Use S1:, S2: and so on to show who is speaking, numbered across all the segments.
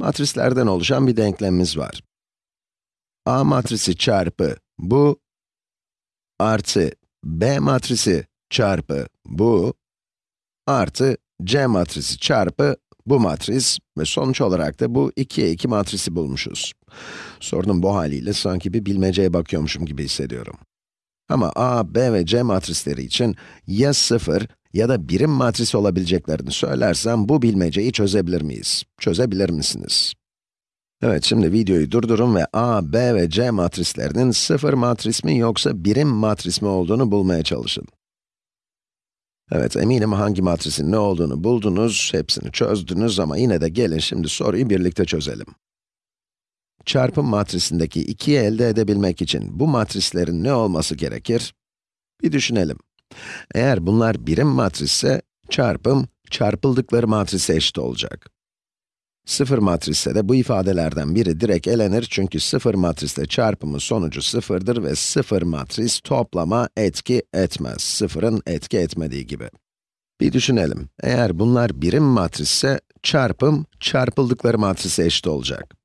S1: Matrislerden oluşan bir denklemimiz var. A matrisi çarpı bu, artı B matrisi çarpı bu, artı C matrisi çarpı bu matris ve sonuç olarak da bu 2'ye 2 matrisi bulmuşuz. Sorunun bu haliyle sanki bir bilmeceye bakıyormuşum gibi hissediyorum. Ama A, B ve C matrisleri için ya 0 ya da birim matris olabileceklerini söylersem bu bilmeceyi çözebilir miyiz? Çözebilir misiniz? Evet, şimdi videoyu durdurun ve A, B ve C matrislerinin sıfır matris mi yoksa birim matris mi olduğunu bulmaya çalışın. Evet, eminim hangi matrisin ne olduğunu buldunuz, hepsini çözdünüz ama yine de gelin şimdi soruyu birlikte çözelim. Çarpım matrisindeki 2'yi elde edebilmek için bu matrislerin ne olması gerekir? Bir düşünelim. Eğer bunlar birim matrisse, çarpım, çarpıldıkları matrise eşit olacak. Sıfır matrisse de bu ifadelerden biri direkt elenir çünkü sıfır matrisle çarpımın sonucu sıfırdır ve sıfır matris toplama etki etmez. Sıfırın etki etmediği gibi. Bir düşünelim. Eğer bunlar birim matrisse, çarpım, çarpıldıkları matrise eşit olacak.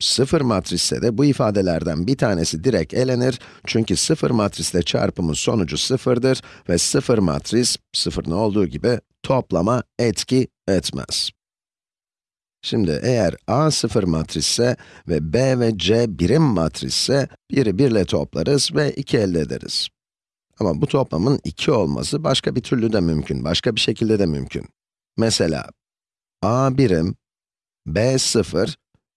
S1: Sıfır matrisse de bu ifadelerden bir tanesi direkt elenir çünkü sıfır matrisle çarpımın sonucu sıfırdır ve sıfır matris, sıfırın olduğu gibi toplama etki etmez. Şimdi eğer A sıfır matrisse ve B ve C birim matrisse, biri birle toplarız ve 2 elde ederiz. Ama bu toplamın 2 olması başka bir türlü de mümkün, başka bir şekilde de mümkün. Mesela, A birim, B sıfır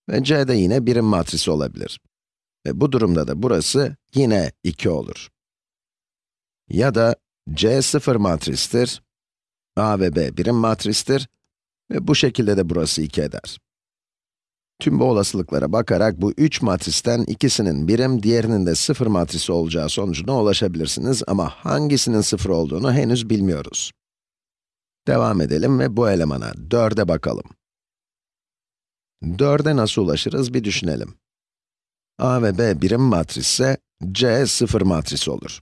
S1: ve C de yine birim matrisi olabilir. Ve bu durumda da burası yine 2 olur. Ya da C sıfır matristir, A ve B birim matristir ve bu şekilde de burası 2 eder. Tüm bu olasılıklara bakarak bu 3 matristen ikisinin birim, diğerinin de sıfır matrisi olacağı sonucuna ulaşabilirsiniz ama hangisinin sıfır olduğunu henüz bilmiyoruz. Devam edelim ve bu elemana, 4'e bakalım. 4'e nasıl ulaşırız bir düşünelim. A ve B birim matrisse, C sıfır matrisi olur.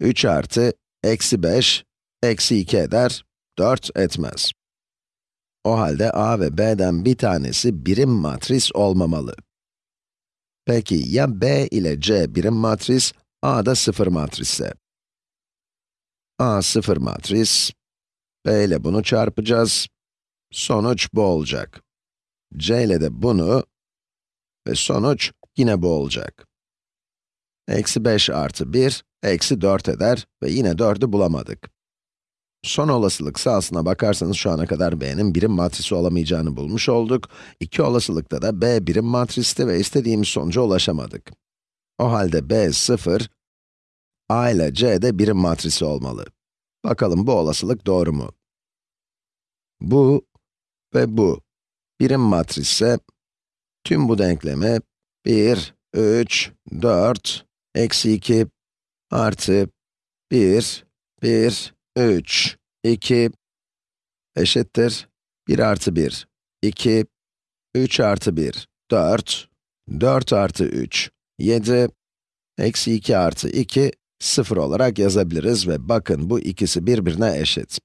S1: 3 artı, eksi 5, eksi 2 eder, 4 etmez. O halde A ve B'den bir tanesi birim matris olmamalı. Peki ya B ile C birim matris, A da sıfır matrisse? A sıfır matris, B ile bunu çarpacağız, sonuç bu olacak. C ile de bunu ve sonuç yine bu olacak. Eksi 5 artı 1, eksi 4 eder ve yine 4'ü bulamadık. Son olasılık sahasına bakarsanız şu ana kadar b'nin birim matrisi olamayacağını bulmuş olduk. İki olasılıkta da b birim matristi ve istediğimiz sonuca ulaşamadık. O halde b 0, a ile c de birim matrisi olmalı. Bakalım bu olasılık doğru mu? Bu ve bu birim matrisse tüm bu denklemi 1, 3, 4, eksi 2 artı 1, 1, 3, 2 eşittir 1 artı 1, 2, 3 artı 1, 4, 4 artı 3, 7, eksi 2 artı 2, 0 olarak yazabiliriz ve bakın bu ikisi birbirine eşit.